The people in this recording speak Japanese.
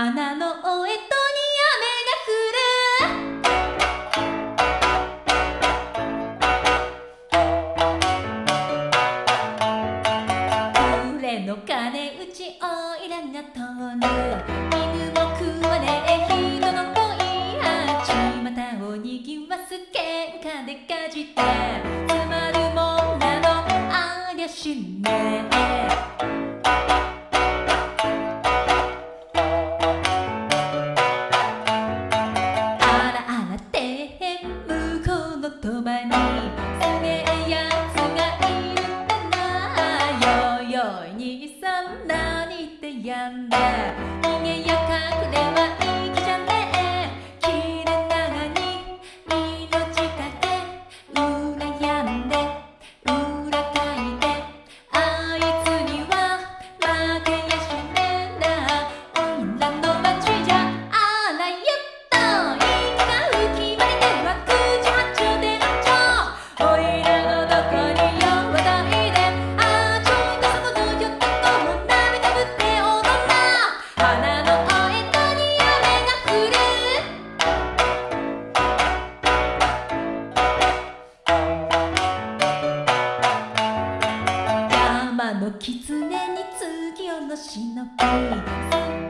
花のおえとに雨が降る俺の金打ちおいらが通る犬も食わねえ人の恋八股をにぎわす喧嘩でかじってつまるもんなの。ありゃしね。えってやんの狐に次をのペース